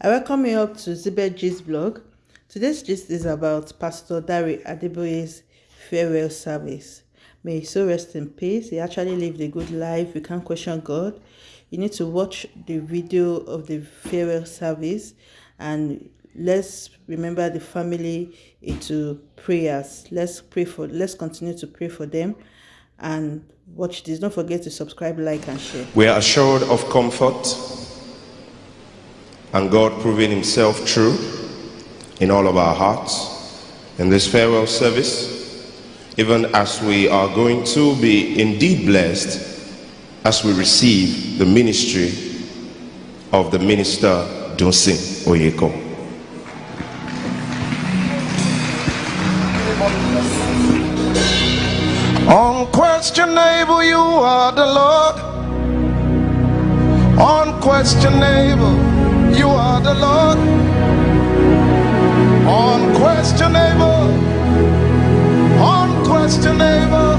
I welcome you up to Zibet Gist blog. Today's gist is about Pastor Dare Adeboye's farewell service. May he so rest in peace. He actually lived a good life. You can't question God. You need to watch the video of the farewell service and let's remember the family into prayers. Let's pray for let's continue to pray for them and watch this. Don't forget to subscribe, like, and share. We are assured of comfort and God proving Himself true in all of our hearts in this farewell service, even as we are going to be indeed blessed as we receive the ministry of the minister Dunsin Oyekan. Unquestionable, you are the Lord. Unquestionable, you are the Lord. Unquestionable, unquestionable,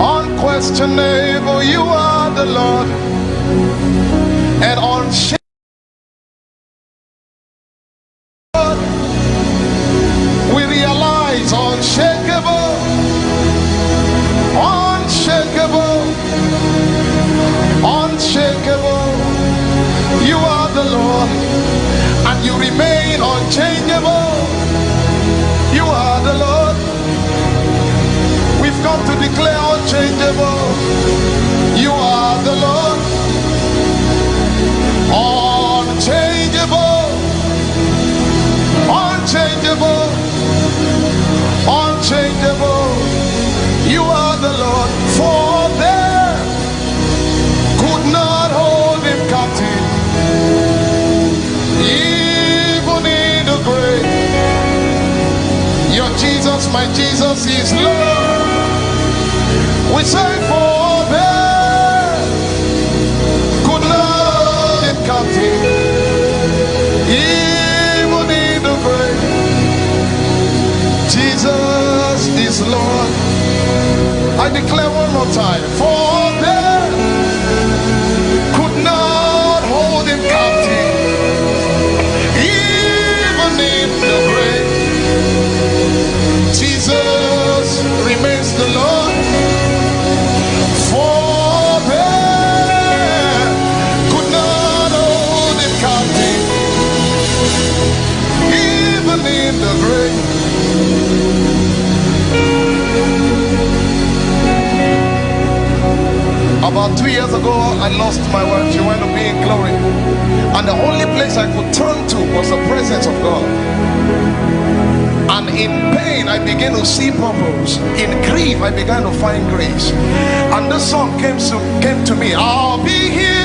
unquestionable, you are the Lord. And unshakable. My Jesus, is Lord. We say, for there not hold him captive, even in the grave. Jesus is Lord. I declare one more time. For About two years ago, I lost my wife. She went to be in glory. And the only place I could turn to was the presence of God. And in pain, I began to see purpose. In grief, I began to find grace. And this song came to, came to me. I'll be here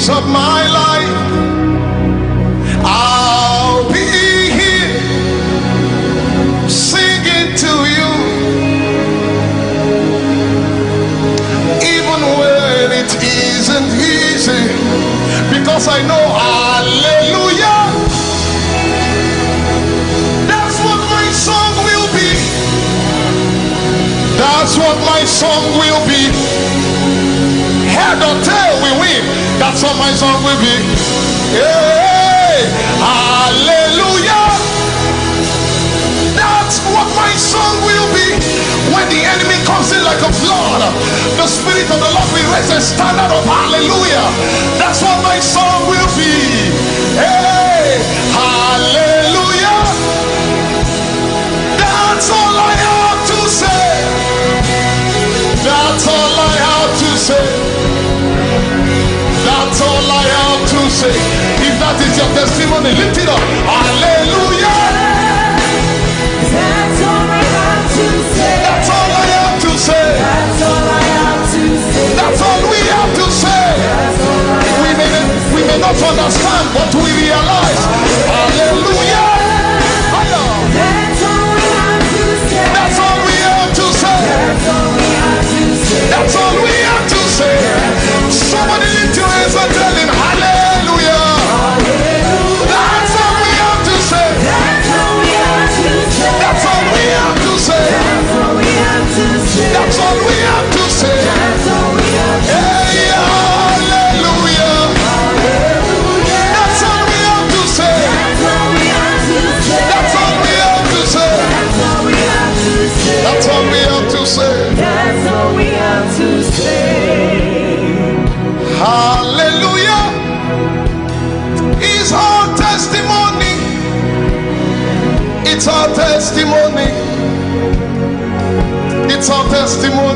days of my life. I'll be here singing to you. Even when it isn't easy. Because I know, hallelujah. That's what my song will be. That's what my song will be. Head or tail. That's what my song will be. Hey, hallelujah. That's what my song will be. When the enemy comes in like a flood, the Spirit of the Lord will raise a standard of hallelujah. That's what my song will be. Hey, hallelujah. Say. If that is your testimony, lift it up. Hallelujah. That's all I have to say. That's all I have to say. That's all I have to say. That's all we have to say. That's all I have We may, we may not understand, but we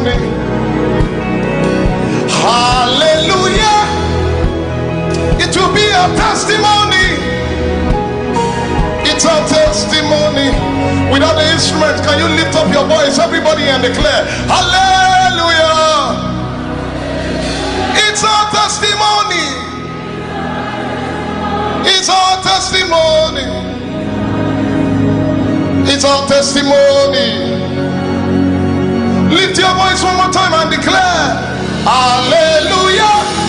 testimony. Hallelujah. It will be our testimony. It's our testimony. Without the instrument, can you lift up your voice, everybody, and declare, Hallelujah. It's our testimony. It's our testimony. It's our testimony. Lift your voice one more time and declare, Hallelujah.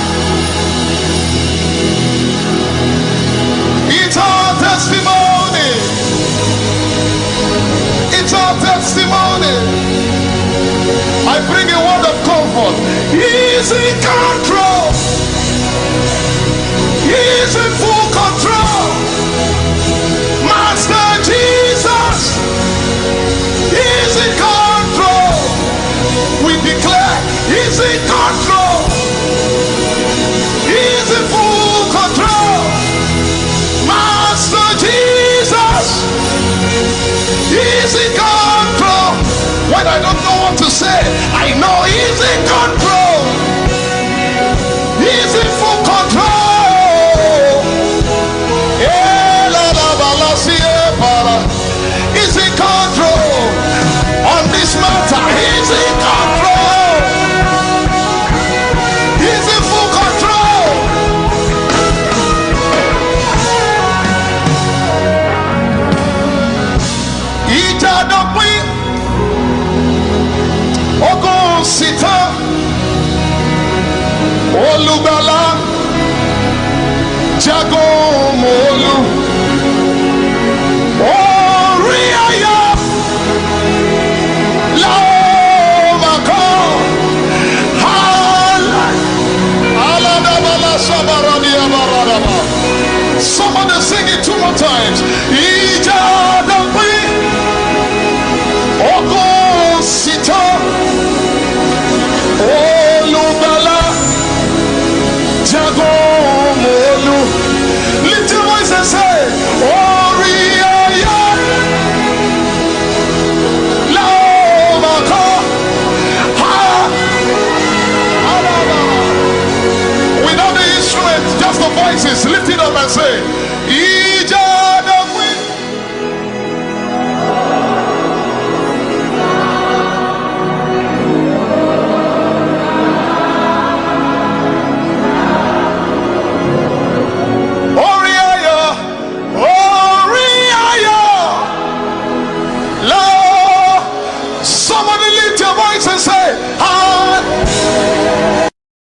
He's